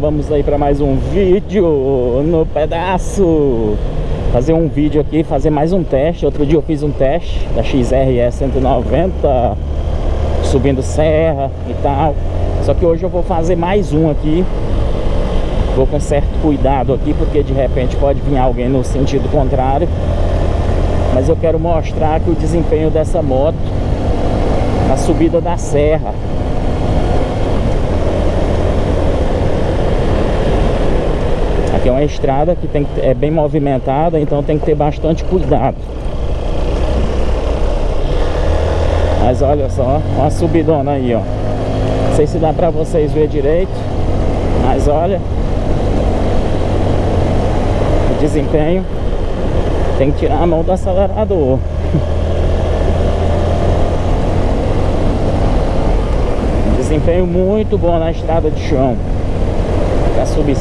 vamos aí para mais um vídeo no pedaço. Fazer um vídeo aqui, fazer mais um teste. Outro dia eu fiz um teste da XRE 190 Subindo serra e tal. Só que hoje eu vou fazer mais um aqui. Vou com certo cuidado aqui Porque de repente pode vir alguém no sentido contrário. Mas eu quero mostrar que o desempenho dessa moto Na subida da serra Aqui é uma estrada que tem, é bem movimentada, então tem que ter bastante cuidado. Mas olha só, uma subidona aí, ó. Não sei se dá pra vocês ver direito, mas olha. O desempenho. Tem que tirar a mão do acelerador. desempenho muito bom na estrada de chão. Pra subir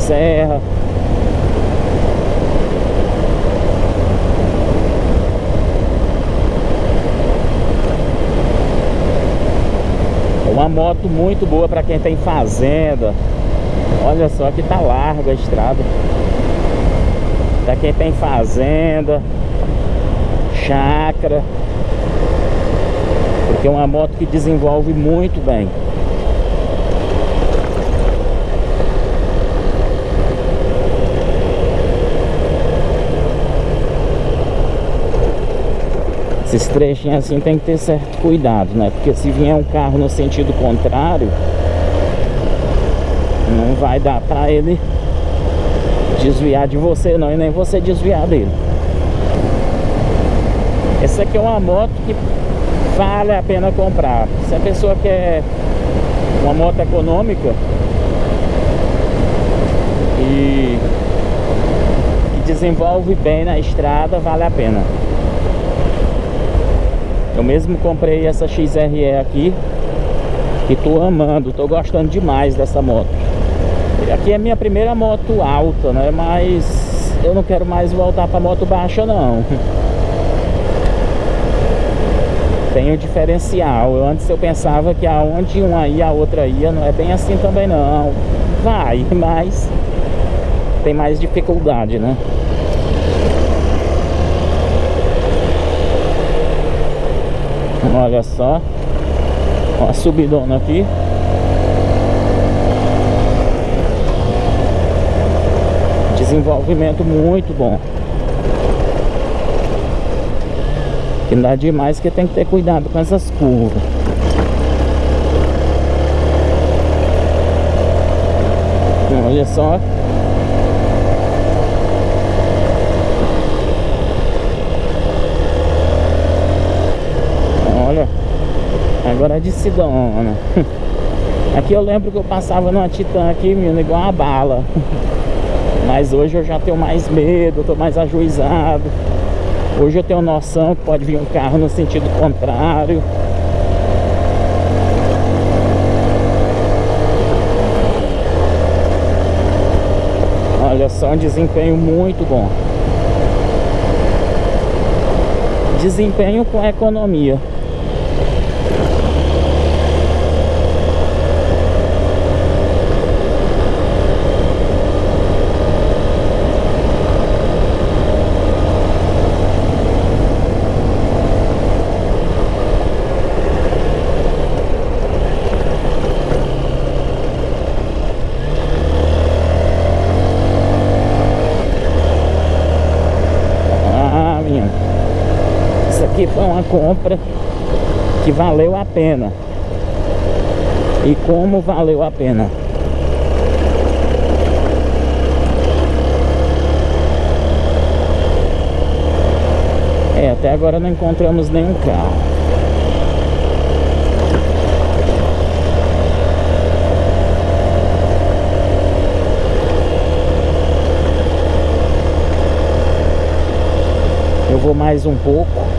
Uma moto muito boa para quem tem fazenda. Olha só que tá larga a estrada. Para quem tem fazenda, chácara. Porque é uma moto que desenvolve muito bem. Esses trechinhos assim tem que ter certo cuidado, né? Porque se vier um carro no sentido contrário Não vai dar pra ele desviar de você não E nem você desviar dele. Essa aqui é uma moto que vale a pena comprar. Se a pessoa quer uma moto econômica E desenvolve bem na estrada, vale a pena eu mesmo comprei essa XRE aqui E tô amando, tô gostando demais dessa moto Aqui é minha primeira moto alta, né? Mas eu não quero mais voltar pra moto baixa não Tem o diferencial eu, Antes eu pensava que aonde uma ia, a outra ia Não é bem assim também não Vai, mas Tem mais dificuldade, né? Olha só. Uma subidona aqui. Desenvolvimento muito bom. Que dá demais que tem que ter cuidado com essas curvas. Olha só Agora é de Sidona. Aqui eu lembro que eu passava numa Titan aqui, menino, igual uma bala. Mas hoje eu já tenho mais medo, tô mais ajuizado. Hoje eu tenho noção que pode vir um carro no sentido contrário. Olha só, um desempenho muito bom. Desempenho com economia. Aqui foi uma compra que valeu a pena. E como valeu a pena. É, até agora não encontramos nenhum carro. Eu vou mais um pouco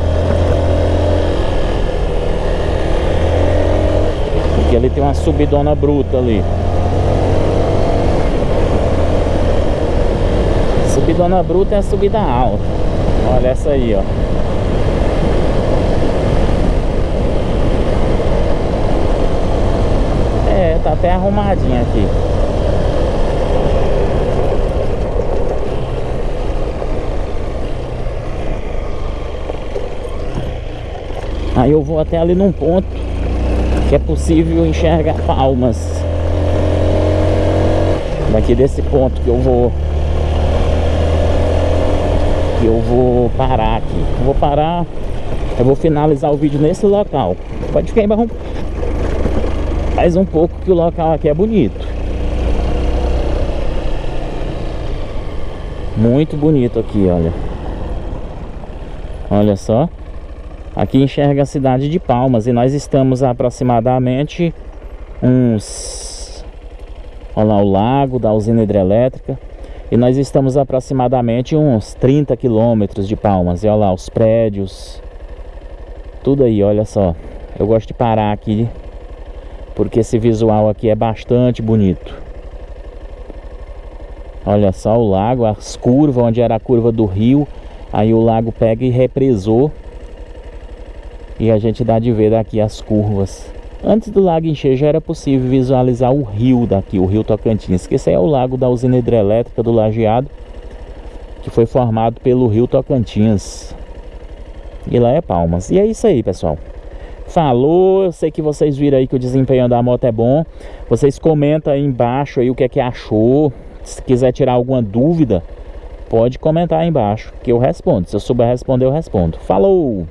Que ali tem uma subidona bruta ali. Subidona bruta é a subida alta. Olha essa aí, ó. É, tá até arrumadinha aqui. Aí eu vou até ali num ponto que é possível enxergar palmas. Daqui desse ponto que eu vou que eu vou parar aqui. Eu vou parar, eu vou finalizar o vídeo nesse local. Pode ficar embaixo mais um pouco que o local aqui é bonito. Muito bonito aqui, olha. Olha só. Aqui enxerga a cidade de Palmas e nós estamos aproximadamente uns... Olha lá o lago da usina hidrelétrica. E nós estamos aproximadamente uns 30 quilômetros de Palmas. E olha lá os prédios. Tudo aí, olha só. Eu gosto de parar aqui porque esse visual aqui é bastante bonito. Olha só o lago, as curvas, onde era a curva do rio. Aí o lago pega e represou e a gente dá de ver daqui as curvas. Antes do lago encher já era possível visualizar o rio daqui, o rio Tocantins, que esse é o lago da usina hidrelétrica do Lajeado, que foi formado pelo rio Tocantins. E lá é Palmas. E é isso aí, pessoal. Falou, eu sei que vocês viram aí que o desempenho da moto é bom. Vocês comentam aí embaixo aí o que é que achou. Se quiser tirar alguma dúvida, pode comentar aí embaixo que eu respondo. Se eu souber responder, eu respondo. Falou!